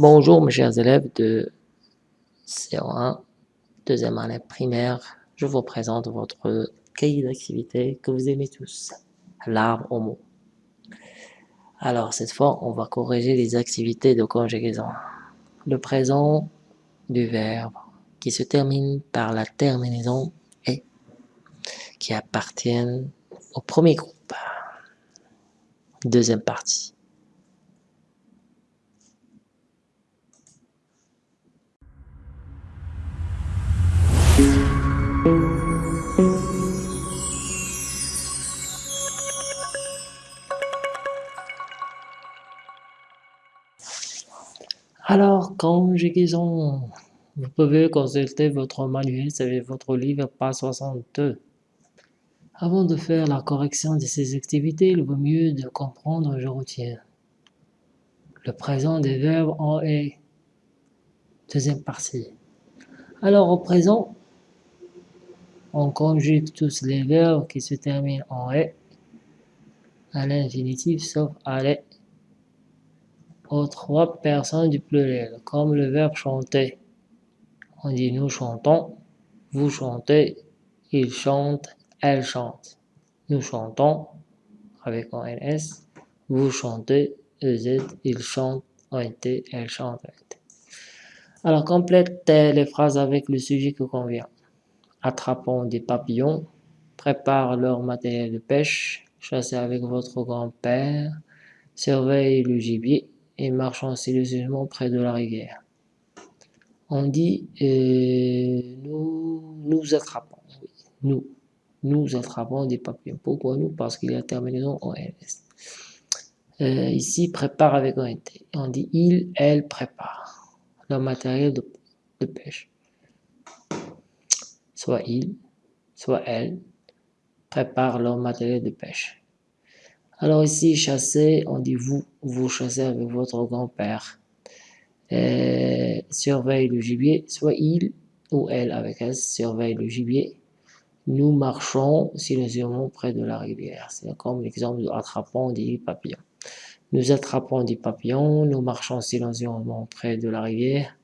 Bonjour mes chers élèves de CO1, deuxième année primaire. Je vous présente votre cahier d'activité que vous aimez tous, l'arbre au mot. Alors cette fois, on va corriger les activités de conjugaison. Le présent du verbe qui se termine par la terminaison « et » qui appartiennent au premier groupe. Deuxième partie. Alors, conjugaison. Vous pouvez consulter votre manuel avec votre livre page 62. Avant de faire la correction de ces activités, il vaut mieux de comprendre, je retiens. Le présent des verbes en est. Deuxième partie. Alors, au présent, on conjugue tous les verbes qui se terminent en « est » à l'infinitif sauf « aller » aux trois personnes du pluriel, comme le verbe chanter. On dit nous chantons, vous chantez, il chante, elle chante. Nous chantons avec un NS, vous chantez, EZ, il chante, ONT, elle chante, Alors complétez les phrases avec le sujet qui convient. Attrapons des papillons, prépare leur matériel de pêche, chassez avec votre grand-père, surveille le gibier, et marchant silencieusement près de la rivière. On dit euh, nous, nous attrapons, nous, nous attrapons des papillons. Pourquoi nous? Parce qu'il y a terminaison en LS. Euh, ici, prépare avec un T. On dit il, elle prépare leur matériel de, de pêche. Soit il, soit elle prépare leur matériel de pêche. Alors ici, chasser, on dit vous, vous chassez avec votre grand-père. Surveille le gibier, soit il ou elle avec S, surveille le gibier. Nous marchons silencieusement près de la rivière. C'est comme l'exemple de attrapons des papillons. Nous attrapons des papillons, nous marchons silencieusement près de la rivière.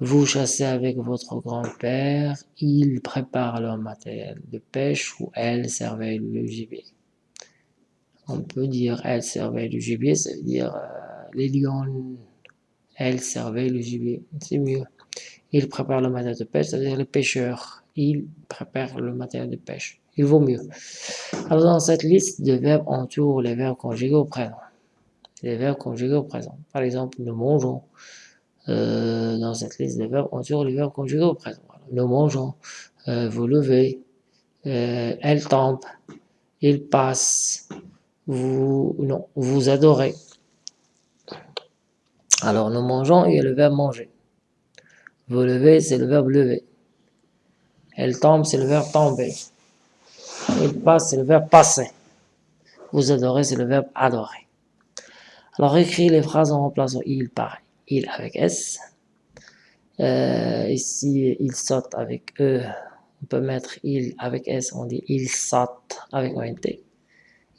Vous chassez avec votre grand-père, il prépare leur matériel de pêche ou elle surveille le gibier on peut dire elle servait le gibier, ça veut dire euh, les lions, elle servait le gibier, c'est mieux. Il prépare le matériel de pêche, ça veut dire les pêcheurs, il prépare le matériel de pêche, il vaut mieux. Alors dans cette liste de verbes, on trouve les verbes conjugués au présent. Les verbes conjugués au présent. Par exemple, nous mangeons. Euh, dans cette liste de verbes, on trouve les verbes conjugués au présent. Nous mangeons, euh, vous levez, elle tombe, il passe, vous, non, vous adorez. Alors nous mangeons, il y a le verbe manger. Vous levez, c'est le verbe lever. Elle tombe, c'est le verbe tomber. Il passe, c'est le verbe passer. Vous adorez, c'est le verbe adorer. Alors écris les phrases en remplaçant il par il avec S. Euh, ici, il saute avec E. On peut mettre il avec S, on dit il saute avec un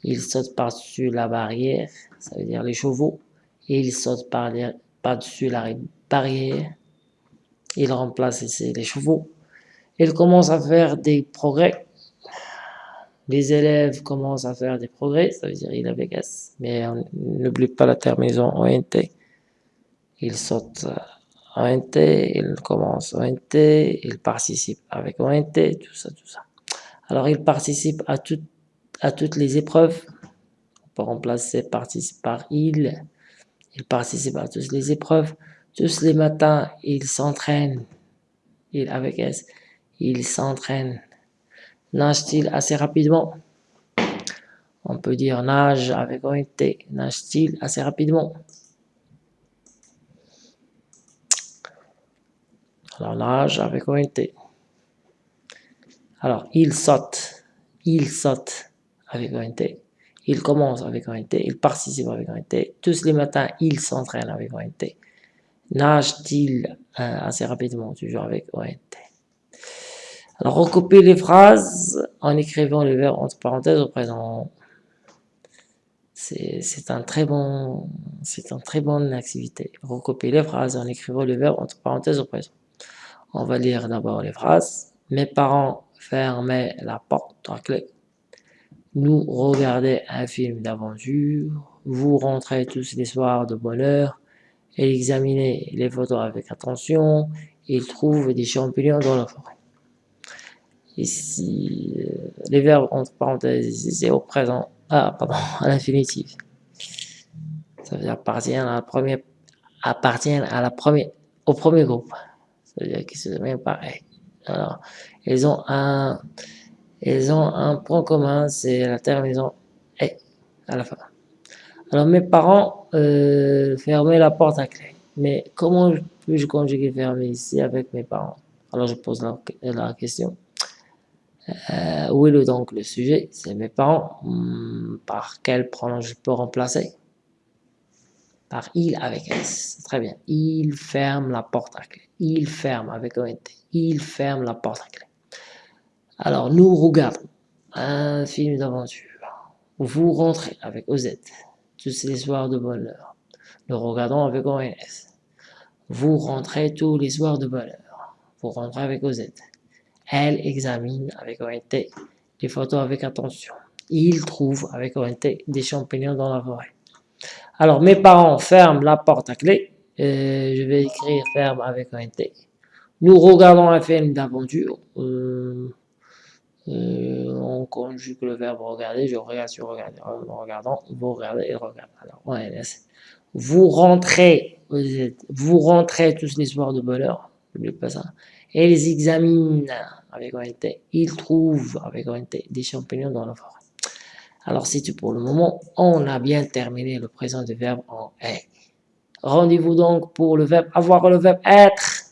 T. Il saute par-dessus la barrière, ça veut dire les chevaux, et il saute par-dessus la barrière. Il remplace ici les chevaux. Il commence à faire des progrès. Les élèves commencent à faire des progrès, ça veut dire il avec S, mais n'oublie pas la terminaison ONT. Il saute ONT, il commence ONT, il participe avec ONT, tout ça, tout ça. Alors il participe à toutes à toutes les épreuves. On peut remplacer participe par il. Il participe à toutes les épreuves. Tous les matins, il s'entraîne. Il avec S. Il s'entraîne. Nage-t-il assez rapidement? On peut dire nage avec un T. Nage-t-il assez rapidement? Alors nage avec un T. Alors il saute. Il saute avec un. Il commence avec un il participe avec un. Tous les matins, il s'entraîne avec un. Nage-t-il euh, assez rapidement, toujours avec un T. Alors, recopiez les phrases en écrivant les verbes entre parenthèses au présent. C'est un très bon, c'est une très bonne activité. Recopier les phrases en écrivant le verbe entre parenthèses au présent. On va lire d'abord les phrases. Mes parents fermaient la porte à clé. Nous regarder un film d'aventure. Vous rentrez tous les soirs de bonne heure et examinez les photos avec attention. Il trouve des champignons dans la forêt. Ici, euh, les verbes entre parenthèses, c'est au présent, ah pardon, à l'infinitif. Ça veut dire appartiennent à la première, appartiennent à la première, au premier groupe. Ça veut dire qu'ils se même pareil. Alors, ils ont un, ils ont un point commun, c'est la terminaison et à la fin. Alors mes parents euh, fermaient la porte à clé. Mais comment puis-je conjuguer fermer ici avec mes parents? Alors je pose la, question. Euh, où est donc le sujet? C'est mes parents. Hmm, par quel pronom je peux remplacer? Par il avec S. Très bien. Il ferme la porte à clé. Il ferme avec ONT. Il ferme la porte à clé. Alors nous regardons un film d'aventure. Vous rentrez avec OZ. Tous les soirs de bonheur. Nous regardons avec ONS. Vous rentrez tous les soirs de bonne heure. Vous rentrez avec OZ. Elle examine avec ONT les photos avec attention. Il trouve avec ONT des champignons dans la forêt. Alors, mes parents ferment la porte à clé. je vais écrire ferme avec ONT. Nous regardons un film d'aventure. Euh, euh, on conjugue le verbe regarder. Je regarde sur regarder. En regardant, vous regardez et regardez. Alors. Vous rentrez vous rentrez tous les soirs de bonheur, n'oubliez pas ça, et ils examinent avec ONT, ils trouvent avec ONT des champignons dans la forêt. Alors c'est tout pour le moment, on a bien terminé le présent du verbe en est. Rendez-vous donc pour le verbe avoir, le verbe être.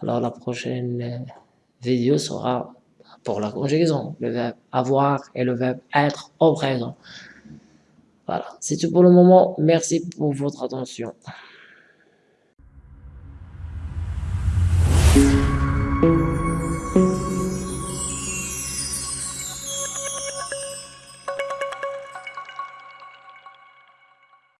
Alors la prochaine vidéo sera pour la conjugaison, le verbe avoir et le verbe être au présent. Voilà, c'est tout pour le moment. Merci pour votre attention.